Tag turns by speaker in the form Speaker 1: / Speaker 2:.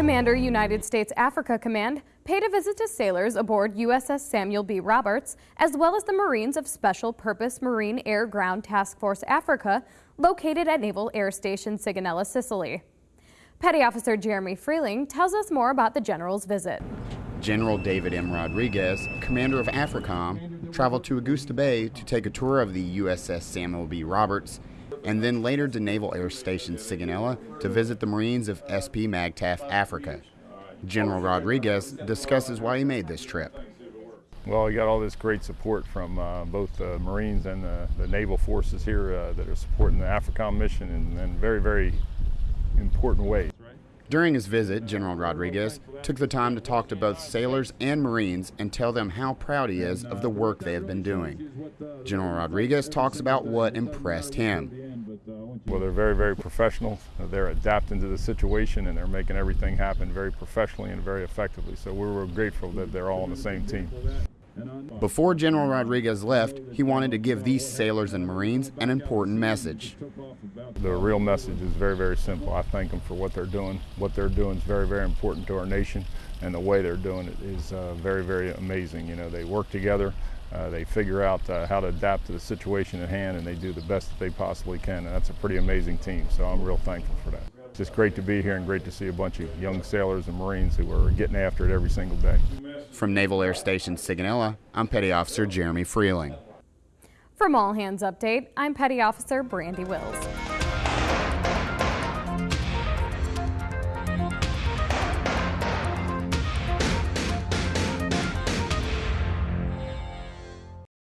Speaker 1: Commander United States Africa Command paid a visit to sailors aboard USS Samuel B. Roberts, as well as the Marines of Special Purpose Marine Air Ground Task Force Africa, located at Naval Air Station Sigonella, Sicily. Petty Officer Jeremy Freeling tells us more about the General's visit.
Speaker 2: General David M. Rodriguez, commander of AFRICOM, traveled to Augusta Bay to take a tour of the USS Samuel B. Roberts and then later to Naval Air Station Sigonella to visit the Marines of SP MAGTF Africa. General Rodriguez discusses why he made this trip.
Speaker 3: Well, we got all this great support from uh, both the Marines and the, the naval forces here uh, that are supporting the AFRICOM mission in, in very, very important ways.
Speaker 2: During his visit, General Rodriguez took the time to talk to both sailors and Marines and tell them how proud he is of the work they have been doing. General Rodriguez talks about what impressed him.
Speaker 3: Well, they're very, very professional. They're adapting to the situation and they're making everything happen very professionally and very effectively. So we're, we're grateful that they're all on the same team.
Speaker 2: Before General Rodriguez left, he wanted to give these sailors and Marines an important message.
Speaker 3: The real message is very, very simple. I thank them for what they're doing. What they're doing is very, very important to our nation, and the way they're doing it is uh, very, very amazing. You know, they work together, uh, they figure out uh, how to adapt to the situation at hand, and they do the best that they possibly can, and that's a pretty amazing team, so I'm real thankful for that. It's just great to be here and great to see a bunch of young sailors and Marines who are getting after it every single day.
Speaker 2: From Naval Air Station Sigonella, I'm Petty Officer Jeremy Freeling.
Speaker 1: From All Hands Update, I'm Petty Officer Brandi Wills.